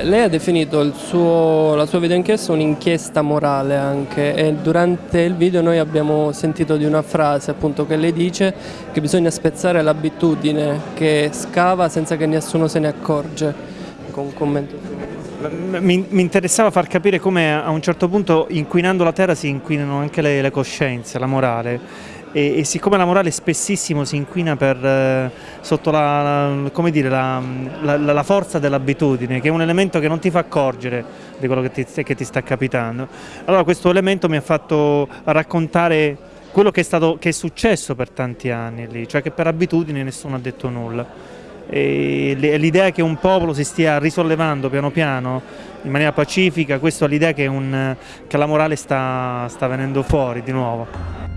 Lei ha definito suo, la sua videoinchiesta un'inchiesta morale anche e durante il video noi abbiamo sentito di una frase appunto che lei dice che bisogna spezzare l'abitudine che scava senza che nessuno se ne accorge. Con un commento. Mi, mi, interessava far capire come a un certo punto inquinando la terra si inquinano anche le, le coscienze, la morale e, e, siccome la morale spessissimo si inquina per, eh, sotto la, la, dire, la, la, forza dell'abitudine, che è un elemento che non ti fa accorgere di quello che ti, che ti, sta capitando, allora questo elemento mi ha fatto raccontare quello che è, stato, che è successo per tanti anni lì, cioè che per abitudine nessuno ha detto nulla. L'idea che un popolo si stia risollevando piano piano in maniera pacifica, questa è l'idea che, che, la morale sta, sta venendo fuori di nuovo.